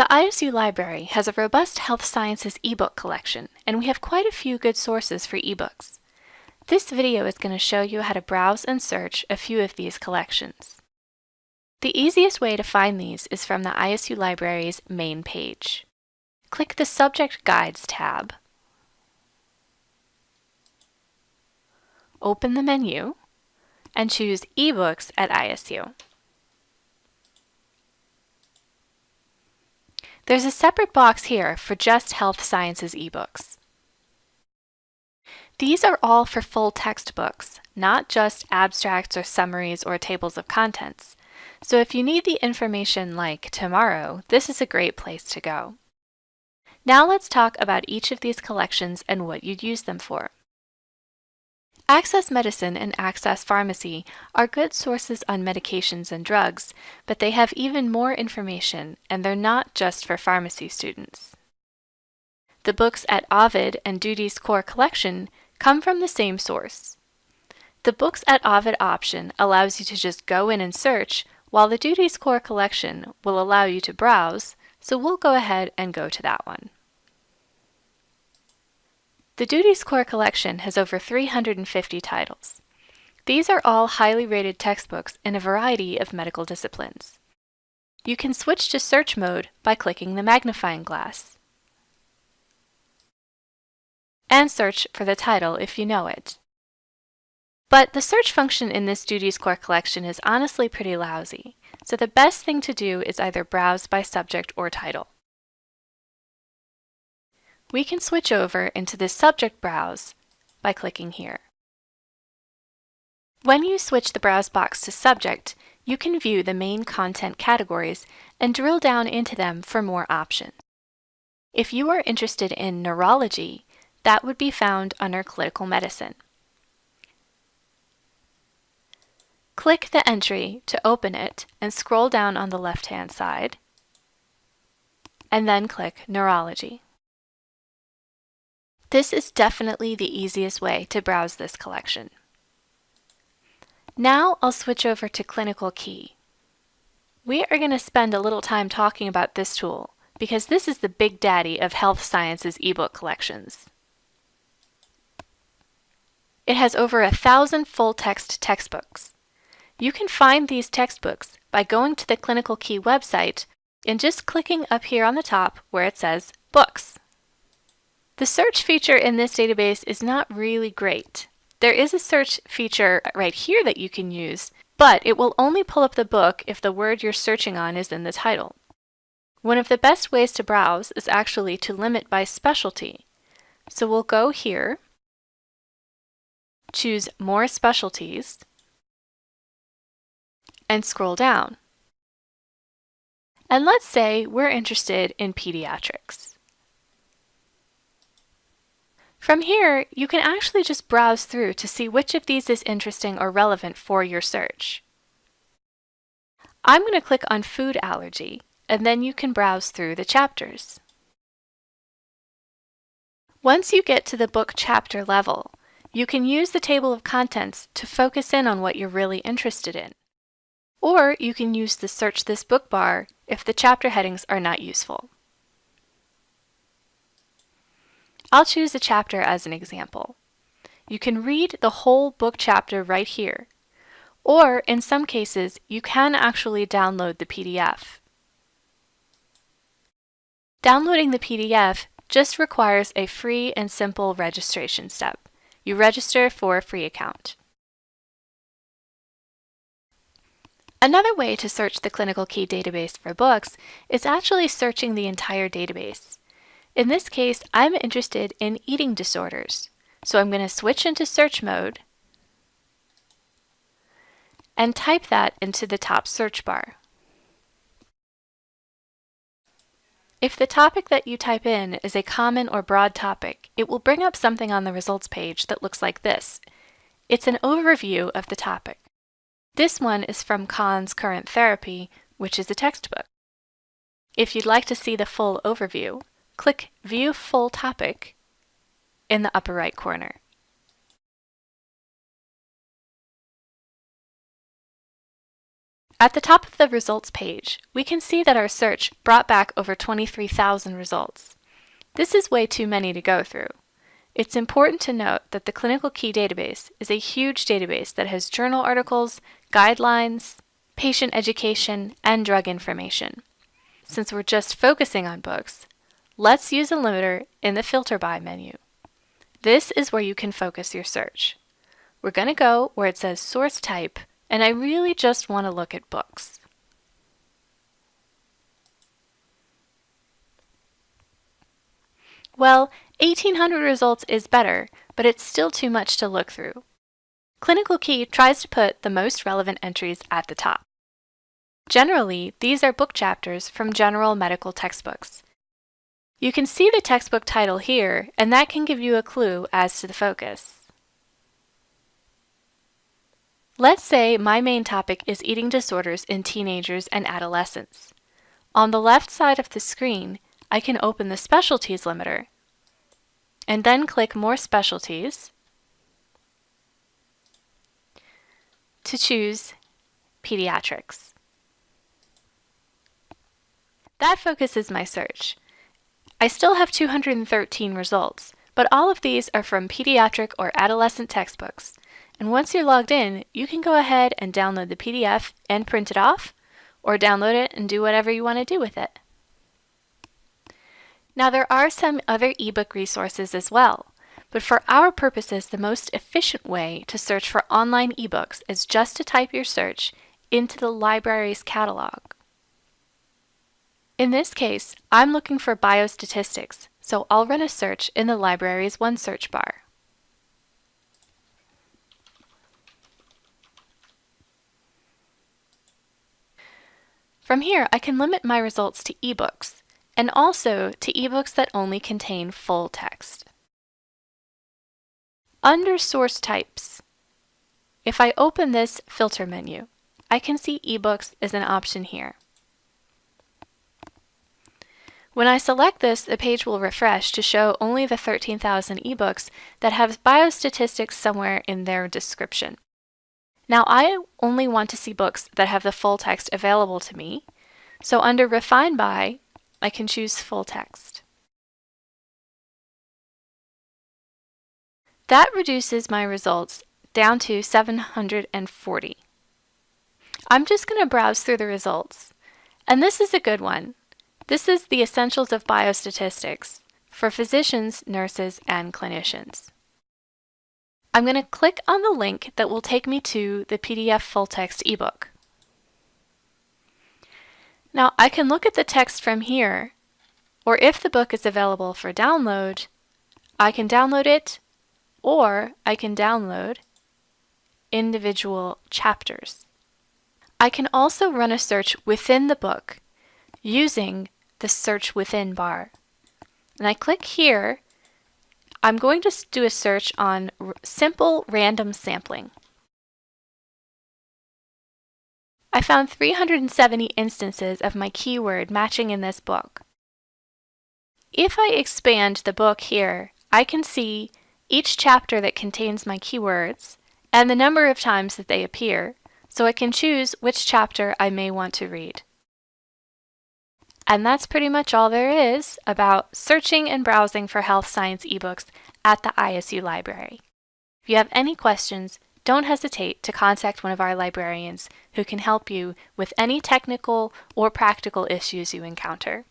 The ISU library has a robust health sciences ebook collection, and we have quite a few good sources for ebooks. This video is going to show you how to browse and search a few of these collections. The easiest way to find these is from the ISU Library's main page. Click the Subject Guides tab, open the menu, and choose eBooks at ISU. There's a separate box here for just health sciences ebooks. These are all for full textbooks, not just abstracts or summaries or tables of contents. So if you need the information like tomorrow, this is a great place to go. Now let's talk about each of these collections and what you'd use them for. Access Medicine and Access Pharmacy are good sources on medications and drugs, but they have even more information, and they're not just for pharmacy students. The books at Ovid and Doody's core collection come from the same source. The Books at Ovid option allows you to just go in and search, while the Doody's core collection will allow you to browse, so we'll go ahead and go to that one. The Doody's Core collection has over 350 titles. These are all highly rated textbooks in a variety of medical disciplines. You can switch to search mode by clicking the magnifying glass and search for the title if you know it. But the search function in this Doody's Core collection is honestly pretty lousy, so the best thing to do is either browse by subject or title we can switch over into the subject browse by clicking here. When you switch the browse box to subject, you can view the main content categories and drill down into them for more options. If you are interested in neurology, that would be found under clinical medicine. Click the entry to open it and scroll down on the left-hand side, and then click neurology. This is definitely the easiest way to browse this collection. Now I'll switch over to Clinical Key. We are going to spend a little time talking about this tool because this is the big daddy of health sciences ebook collections. It has over a thousand full-text textbooks. You can find these textbooks by going to the Clinical Key website and just clicking up here on the top where it says Books. The search feature in this database is not really great. There is a search feature right here that you can use, but it will only pull up the book if the word you're searching on is in the title. One of the best ways to browse is actually to limit by specialty. So we'll go here, choose More Specialties, and scroll down. And let's say we're interested in pediatrics. From here, you can actually just browse through to see which of these is interesting or relevant for your search. I'm going to click on food allergy, and then you can browse through the chapters. Once you get to the book chapter level, you can use the table of contents to focus in on what you're really interested in. Or you can use the Search This Book bar if the chapter headings are not useful. I'll choose a chapter as an example. You can read the whole book chapter right here, or in some cases, you can actually download the PDF. Downloading the PDF just requires a free and simple registration step. You register for a free account. Another way to search the Clinical Key database for books is actually searching the entire database. In this case, I'm interested in eating disorders. So I'm going to switch into search mode and type that into the top search bar. If the topic that you type in is a common or broad topic, it will bring up something on the results page that looks like this. It's an overview of the topic. This one is from Conn's Current Therapy, which is a textbook. If you'd like to see the full overview, click View Full Topic in the upper right corner. At the top of the results page, we can see that our search brought back over 23,000 results. This is way too many to go through. It's important to note that the Clinical Key database is a huge database that has journal articles, guidelines, patient education, and drug information. Since we're just focusing on books, let's use a limiter in the Filter By menu. This is where you can focus your search. We're going to go where it says Source Type, and I really just want to look at books. Well, 1800 results is better, but it's still too much to look through. Clinical Key tries to put the most relevant entries at the top. Generally, these are book chapters from general medical textbooks. You can see the textbook title here, and that can give you a clue as to the focus. Let's say my main topic is eating disorders in teenagers and adolescents. On the left side of the screen, I can open the Specialties limiter and then click More Specialties to choose Pediatrics. That focuses my search. I still have 213 results, but all of these are from pediatric or adolescent textbooks. And once you're logged in, you can go ahead and download the PDF and print it off, or download it and do whatever you want to do with it. Now there are some other ebook resources as well, but for our purposes the most efficient way to search for online ebooks is just to type your search into the library's catalog. In this case, I'm looking for biostatistics, so I'll run a search in the library's One Search bar. From here, I can limit my results to ebooks, and also to ebooks that only contain full text. Under Source Types, if I open this filter menu, I can see ebooks as an option here. When I select this, the page will refresh to show only the 13,000 ebooks that have biostatistics somewhere in their description. Now I only want to see books that have the full text available to me, so under Refine By, I can choose full text. That reduces my results down to 740. I'm just going to browse through the results. And this is a good one. This is the Essentials of Biostatistics for physicians, nurses, and clinicians. I'm going to click on the link that will take me to the PDF full text ebook. Now I can look at the text from here, or if the book is available for download, I can download it, or I can download individual chapters. I can also run a search within the book using the Search Within bar. And I click here, I'm going to do a search on simple random sampling. I found 370 instances of my keyword matching in this book. If I expand the book here, I can see each chapter that contains my keywords and the number of times that they appear, so I can choose which chapter I may want to read. And that's pretty much all there is about searching and browsing for health science ebooks at the ISU library. If you have any questions, don't hesitate to contact one of our librarians who can help you with any technical or practical issues you encounter.